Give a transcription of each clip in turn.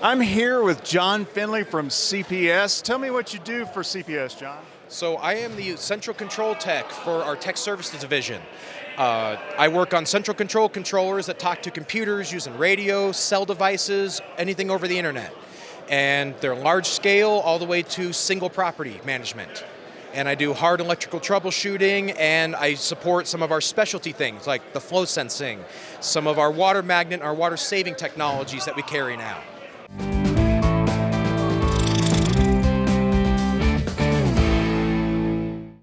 I'm here with John Finley from CPS. Tell me what you do for CPS, John. So I am the central control tech for our tech services division. Uh, I work on central control controllers that talk to computers using radio, cell devices, anything over the internet. And they're large scale all the way to single property management. And I do hard electrical troubleshooting and I support some of our specialty things like the flow sensing, some of our water magnet, our water saving technologies that we carry now.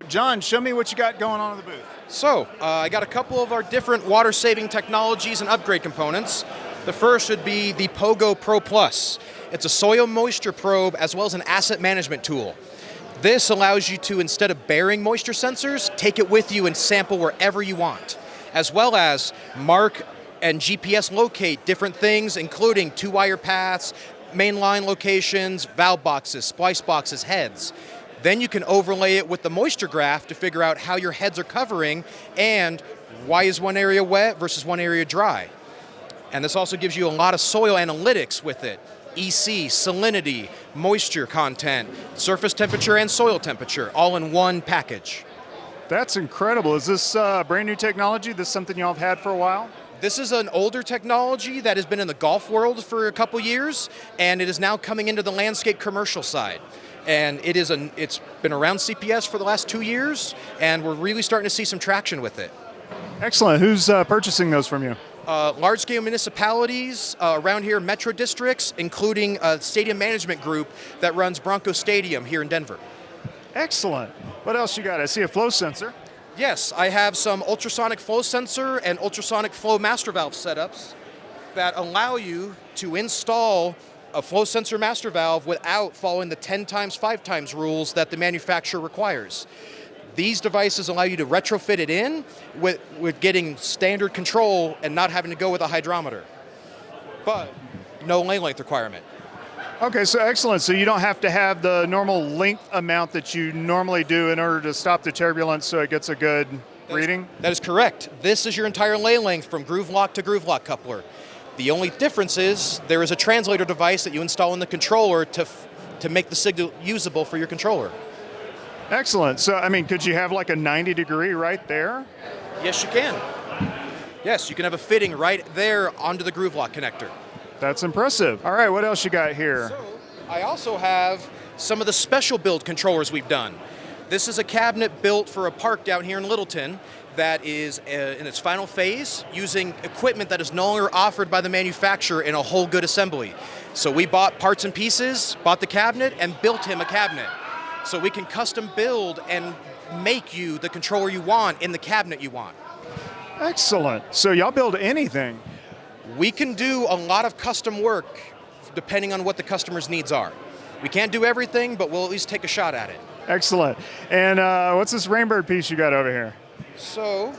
John, show me what you got going on in the booth. So, uh, I got a couple of our different water saving technologies and upgrade components. The first would be the Pogo Pro Plus. It's a soil moisture probe as well as an asset management tool. This allows you to, instead of bearing moisture sensors, take it with you and sample wherever you want, as well as mark and GPS locate different things, including two-wire paths, mainline locations, valve boxes, splice boxes, heads. Then you can overlay it with the moisture graph to figure out how your heads are covering and why is one area wet versus one area dry. And this also gives you a lot of soil analytics with it. EC, salinity, moisture content, surface temperature and soil temperature, all in one package. That's incredible. Is this uh, brand new technology? This something y'all have had for a while? This is an older technology that has been in the golf world for a couple years, and it is now coming into the landscape commercial side and it is an, it's been around CPS for the last two years, and we're really starting to see some traction with it. Excellent. Who's uh, purchasing those from you? Uh, large-scale municipalities uh, around here, metro districts, including a stadium management group that runs Bronco Stadium here in Denver. Excellent. What else you got? I see a flow sensor. Yes, I have some ultrasonic flow sensor and ultrasonic flow master valve setups that allow you to install a flow sensor master valve without following the 10 times 5 times rules that the manufacturer requires. These devices allow you to retrofit it in with, with getting standard control and not having to go with a hydrometer. But no lane length requirement. Okay, so excellent. So you don't have to have the normal length amount that you normally do in order to stop the turbulence so it gets a good that reading? Is, that is correct. This is your entire lane length from groove lock to groove lock coupler. The only difference is there is a translator device that you install in the controller to, to make the signal usable for your controller. Excellent. So, I mean, could you have like a 90 degree right there? Yes, you can. Yes, you can have a fitting right there onto the groove lock connector. That's impressive. All right, what else you got here? So, I also have some of the special build controllers we've done. This is a cabinet built for a park down here in Littleton that is uh, in its final phase using equipment that is no longer offered by the manufacturer in a whole good assembly. So we bought parts and pieces, bought the cabinet, and built him a cabinet. So we can custom build and make you the controller you want in the cabinet you want. Excellent. So y'all build anything? We can do a lot of custom work depending on what the customer's needs are. We can't do everything, but we'll at least take a shot at it. Excellent. And uh, what's this Rainbird piece you got over here? So,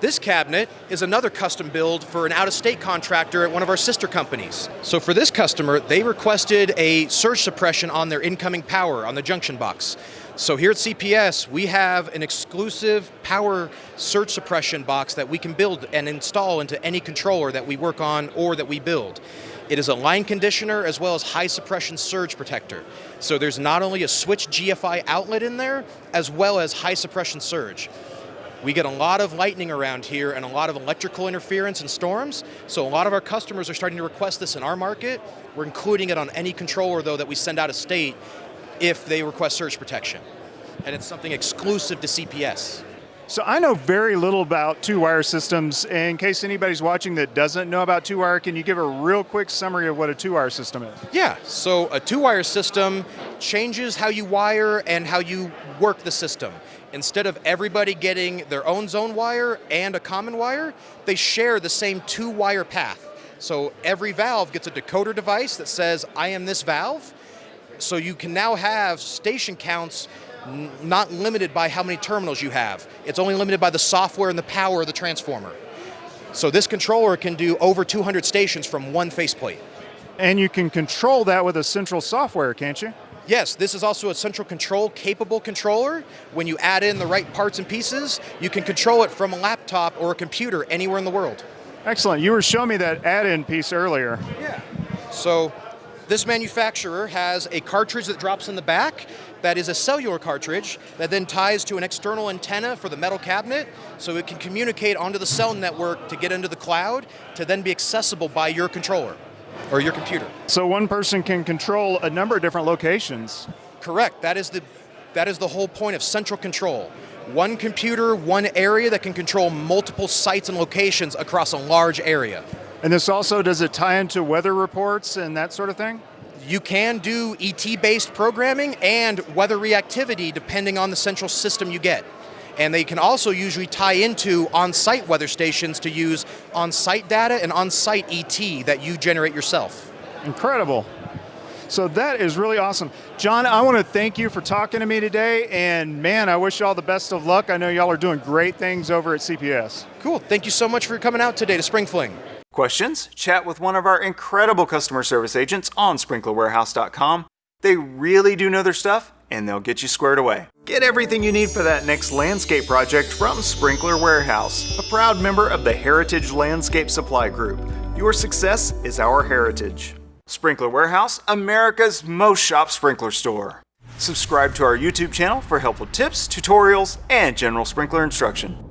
this cabinet is another custom build for an out-of-state contractor at one of our sister companies. So for this customer, they requested a surge suppression on their incoming power on the junction box. So here at CPS, we have an exclusive power surge suppression box that we can build and install into any controller that we work on or that we build. It is a line conditioner as well as high suppression surge protector. So there's not only a switch GFI outlet in there, as well as high suppression surge. We get a lot of lightning around here and a lot of electrical interference and storms, so a lot of our customers are starting to request this in our market. We're including it on any controller though that we send out of state if they request surge protection. And it's something exclusive to CPS. So I know very little about two-wire systems. In case anybody's watching that doesn't know about two-wire, can you give a real quick summary of what a two-wire system is? Yeah, so a two-wire system changes how you wire and how you work the system. Instead of everybody getting their own zone wire and a common wire, they share the same two-wire path. So every valve gets a decoder device that says, I am this valve. So you can now have station counts not limited by how many terminals you have. It's only limited by the software and the power of the transformer. So this controller can do over 200 stations from one faceplate. And you can control that with a central software, can't you? Yes, this is also a central control capable controller. When you add in the right parts and pieces, you can control it from a laptop or a computer anywhere in the world. Excellent. You were showing me that add-in piece earlier. Yeah. So this manufacturer has a cartridge that drops in the back that is a cellular cartridge that then ties to an external antenna for the metal cabinet so it can communicate onto the cell network to get into the cloud to then be accessible by your controller or your computer. So one person can control a number of different locations. Correct. That is the that is the whole point of central control. One computer, one area that can control multiple sites and locations across a large area. And this also, does it tie into weather reports and that sort of thing? You can do ET-based programming and weather reactivity depending on the central system you get. And they can also usually tie into on-site weather stations to use on-site data and on-site ET that you generate yourself. Incredible. So that is really awesome. John, I want to thank you for talking to me today, and man, I wish you all the best of luck. I know y'all are doing great things over at CPS. Cool, thank you so much for coming out today to Spring Fling. Questions? Chat with one of our incredible customer service agents on sprinklerwarehouse.com. They really do know their stuff, and they'll get you squared away. Get everything you need for that next landscape project from Sprinkler Warehouse, a proud member of the Heritage Landscape Supply Group. Your success is our heritage. Sprinkler Warehouse, America's most shop sprinkler store. Subscribe to our YouTube channel for helpful tips, tutorials, and general sprinkler instruction.